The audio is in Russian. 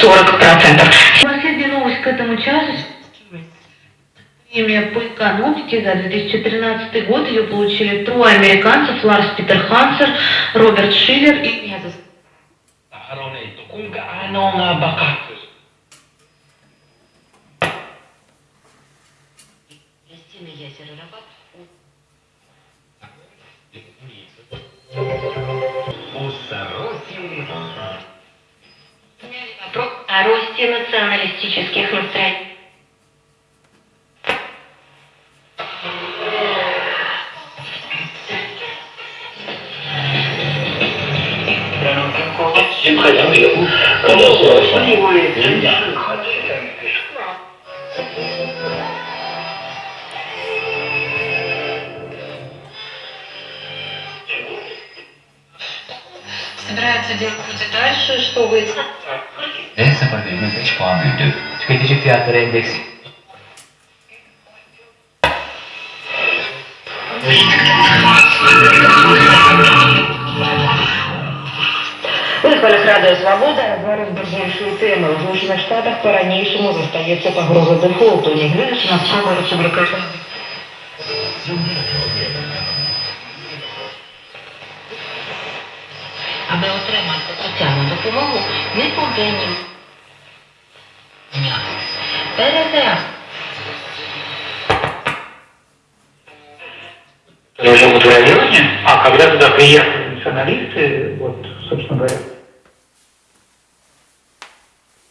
40 процентов. Последняя новость к этому часу. Премия по экономике за 2013 год ее получили трое американцев, Ларс Питер Хансер, Роберт Шиллер и Мезос. Кристина Язера Рабат. О росте националистических настроений. Делать и дальше, что вы... En seferinde 3 puan büyüdü. Tüketici fiyatları endeksi У хвилях Радіо Свобода зараз важливішою темою. В Сполучених Штатах по-ранішому зостається погроза дефолту. Не глядячи на спроби республіканців. Аби отримати соціальну допомогу, ми повинні перезаряд. живут в районе, а когда туда приехали националисты, вот, собственно говоря,